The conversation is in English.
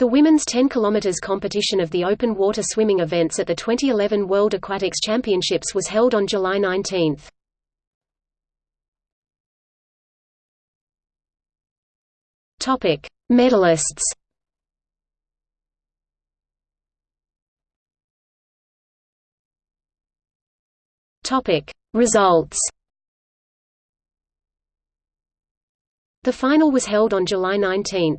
The women's 10 km competition of the open water swimming events at the 2011 World Aquatics Championships was held on July 19. Topic: Medalists. Topic: Results. The final was held on July 19.